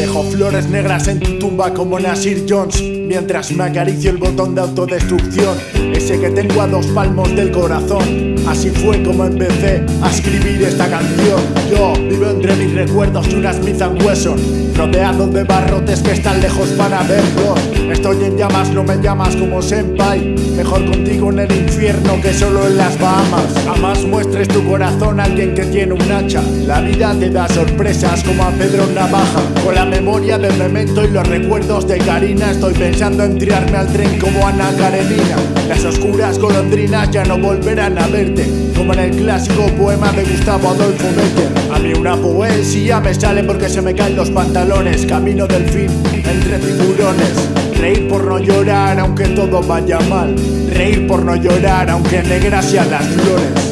Dejo flores negras en tu tumba como Nasir Jones Mientras me acaricio el botón de autodestrucción. Ese que tengo a dos palmos del corazón. Así fue como empecé a escribir esta canción. Yo vivo entre mis recuerdos y una Smith Wesson Rodeado de barrotes que están lejos para verlos Estoy en llamas, no me llamas como senpai. Mejor contigo en el infierno que solo en las Bahamas. Jamás muestres tu corazón a alguien que tiene un hacha. La vida te da sorpresas como a Pedro Navaja. Con la memoria del memento y los recuerdos de Karina Estoy pensando en tirarme al tren como Ana Karenina. Las oscuras golondrinas ya no volverán a verte Como en el clásico poema de Gustavo Adolfo Becker A mí una poesía me sale porque se me caen los pantalones camino del fin entre tiburones. Reír por no llorar aunque todo vaya mal. Reír por no llorar aunque negras sean las flores.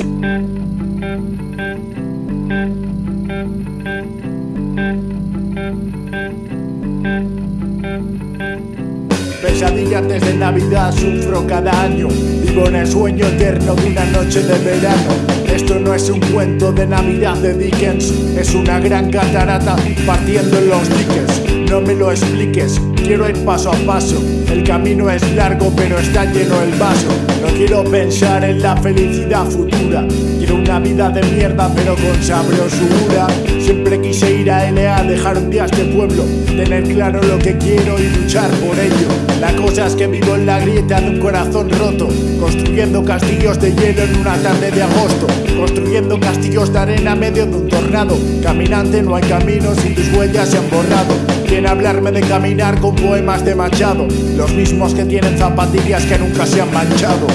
Pesadilla antes de Navidad sufro cada año Vivo en el sueño eterno de una noche de verano. Esto no es un cuento de Navidad de Dickens Es una gran catarata partiendo en los diques. No me lo expliques, quiero ir paso a paso. El camino es largo pero está lleno el vaso. No quiero pensar en la felicidad futura. Quiero una vida de mierda pero con sabrosura. Siempre quise ir a LA, dejar un día este pueblo. Tener claro lo que quiero y luchar por ello. La cosa es que vivo en la grieta de un corazón roto. Construyendo castillos de hielo en una tarde de agosto. Construyendo castillos de arena medio de un tornado. Caminante no hay caminos y tus huellas se han borrado Viene a hablarme de caminar con poemas de Machado Los mismos que tienen zapatillas que nunca se han manchado.